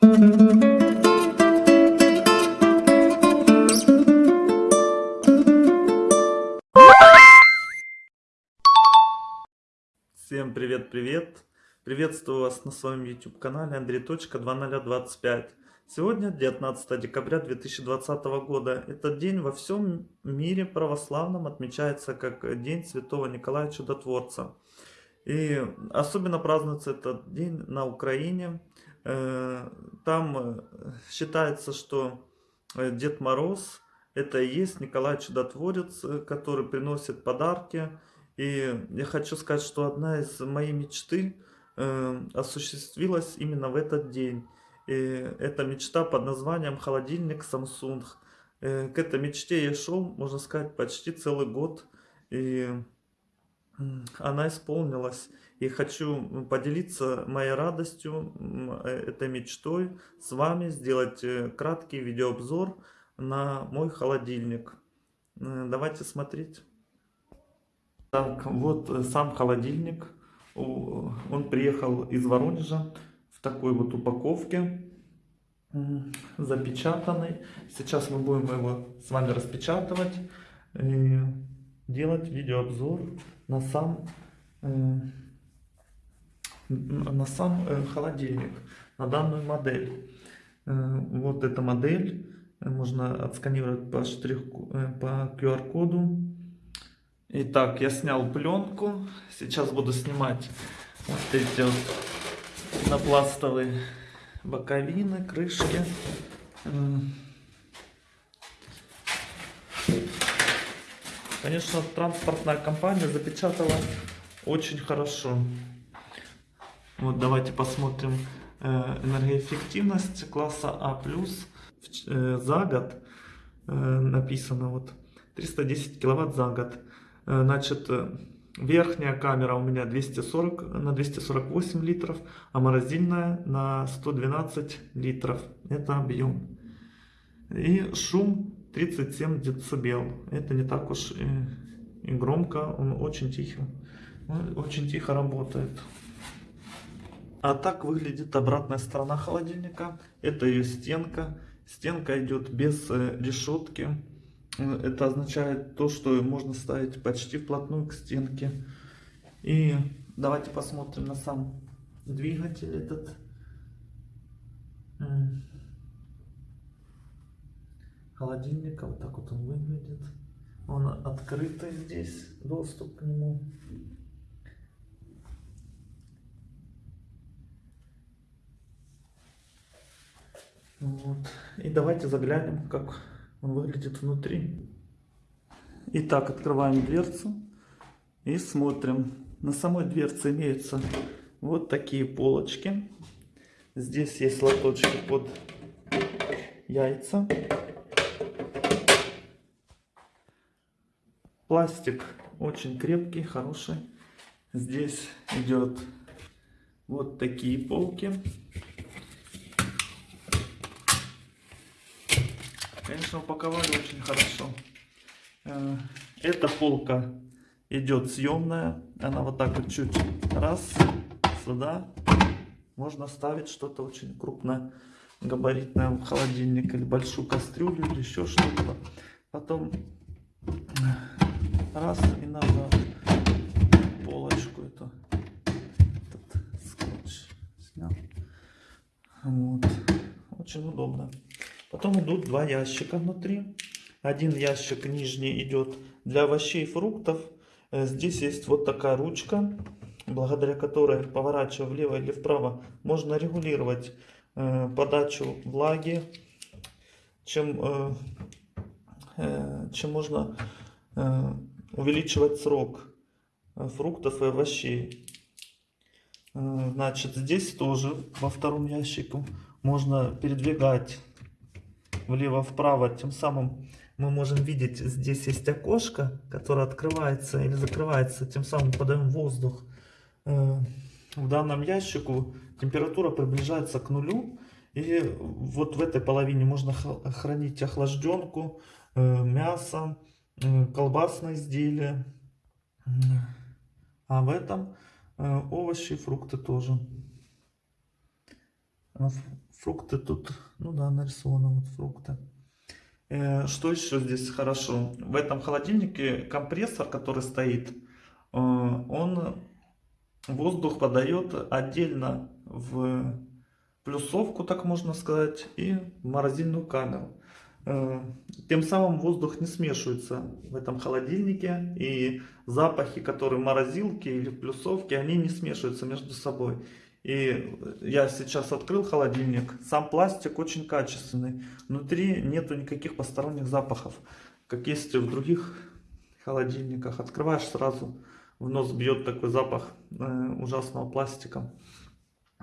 Всем привет-привет! Приветствую вас на своем YouTube канале Андрей.2025. Сегодня 19 декабря 2020 года. Этот день во всем мире православном отмечается как День Святого Николая Чудотворца. И особенно празднуется этот день на Украине. Э, там э, считается, что э, Дед Мороз это и есть Николай Чудотворец, который приносит подарки. И я хочу сказать, что одна из моих мечты осуществилась именно в этот день. И эта мечта под названием «Холодильник Samsung». К этой мечте я шел, можно сказать, почти целый год. И она исполнилась. И хочу поделиться моей радостью, э, этой мечтой с вами, сделать э, краткий видеообзор на мой холодильник. Э, давайте смотреть. Так, вот сам холодильник. Он приехал из Воронежа в такой вот упаковке, запечатанный. Сейчас мы будем его с вами распечатывать и делать видеообзор на сам, э, на сам э, холодильник, на данную модель. Э, вот эта модель можно отсканировать по штрих по QR-коду. Итак, я снял пленку. Сейчас буду снимать вот эти вот напластовые боковины, крышки. Конечно, транспортная компания запечатала очень хорошо. Вот давайте посмотрим э, энергоэффективность класса А+, э, за год э, написано вот 310 киловатт за год. Значит, верхняя камера у меня 240 на 248 литров, а морозильная на 112 литров. Это объем. И шум 37 децибел. Это не так уж и, и громко, он очень тихо, очень тихо работает. А так выглядит обратная сторона холодильника. Это ее стенка. Стенка идет без э, решетки. Это означает то, что можно ставить почти вплотную к стенке. И давайте посмотрим на сам двигатель этот холодильника. Вот так вот он выглядит. Он открытый здесь, доступ к нему. Вот. И давайте заглянем, как он выглядит внутри. Итак, открываем дверцу и смотрим. На самой дверце имеются вот такие полочки. Здесь есть лоточки под яйца. Пластик очень крепкий, хороший. Здесь идет вот такие полки. Конечно, упаковали очень хорошо. Э, эта полка идет съемная. Она вот так вот чуть раз сюда. Можно ставить что-то очень крупное, габаритное в холодильник или большую кастрюлю или еще что-то. Потом раз и назад полочку эту этот скотч снял вот очень удобно потом идут два ящика внутри один ящик нижний идет для овощей и фруктов э, здесь есть вот такая ручка благодаря которой поворачивая влево или вправо можно регулировать э, подачу влаги чем э, чем можно увеличивать срок фруктов и овощей. Значит, здесь тоже во втором ящике можно передвигать влево-вправо. Тем самым мы можем видеть, здесь есть окошко, которое открывается или закрывается. Тем самым подаем воздух. Э, в данном ящику температура приближается к нулю. И вот в этой половине можно хранить охлажденку, мясо, колбасные изделия. А в этом э, овощи и фрукты тоже. В фрукты тут, ну да, нарисованы вот фрукты. Э, Что еще здесь хорошо? В этом холодильнике компрессор, который стоит, э, он воздух подает отдельно в плюсовку, так можно сказать, и в морозильную камеру. Э, Тем самым воздух не смешивается в этом холодильнике, и запахи, которые в морозилке или в плюсовке, они не смешиваются между собой. И я сейчас открыл холодильник, сам пластик очень качественный, внутри нету никаких посторонних запахов, как есть в других холодильниках. Открываешь сразу, в нос бьет такой запах э, ужасного пластика.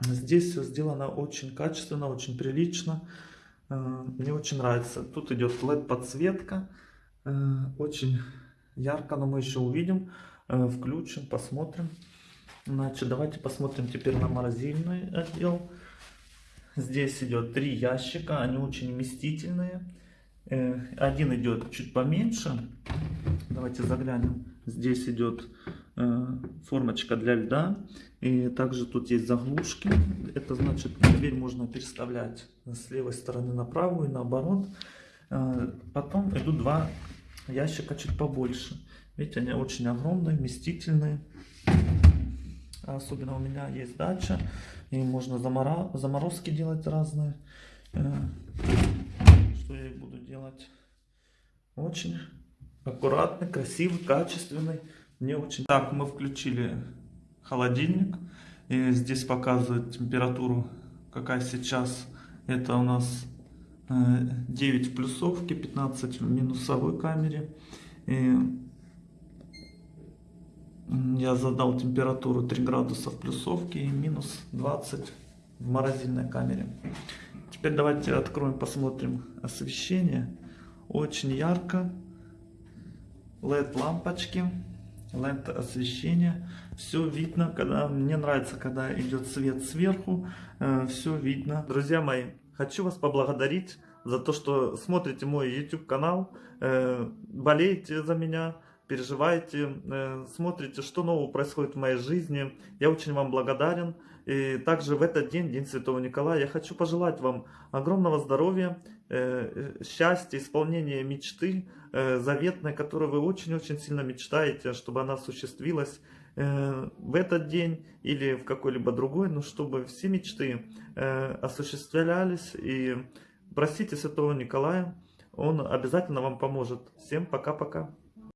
Здесь все сделано очень качественно, очень прилично. Э, Мне очень нравится. Тут идет LED подсветка. э, Очень ярко, но мы еще увидим. Включим, посмотрим. Значит, давайте посмотрим теперь на морозильный отдел. Здесь идет три ящика, они очень вместительные. Э, Один идет чуть поменьше. Давайте заглянем. Здесь идет э, формочка для льда. И также тут есть заглушки. Это значит, дверь можно переставлять с левой стороны на правую и наоборот. Э, Потом идут два ящика чуть побольше. Видите, они очень огромные, вместительные. Особенно у меня есть дача, и можно заморозки делать разные. Э, Что я буду делать. Очень аккуратный, красивый, качественный. Мне очень... Так, мы включили холодильник. И здесь показывает температуру, какая сейчас. Это у нас э, 9 в плюсовке, 15 в минусовой камере. И Я задал температуру 3 градуса в плюсовке и минус 20 в морозильной камере. Теперь давайте откроем, посмотрим освещение. Очень ярко. LED лампочки, LED освещение. Все видно, когда мне нравится, когда идет свет сверху. все видно. Друзья мои, хочу вас поблагодарить за то, что смотрите мой YouTube канал, э, болеете за меня переживаете, э, смотрите, что нового происходит в моей жизни. Я очень вам благодарен. И также в этот день, День Святого Николая, я хочу пожелать вам огромного здоровья, э, счастья, исполнения мечты э, заветной, которую вы очень-очень сильно мечтаете, чтобы она осуществилась э, в этот день или в какой-либо другой, но чтобы все мечты э, осуществлялись. И просите Святого Николая, он обязательно вам поможет. Всем пока-пока.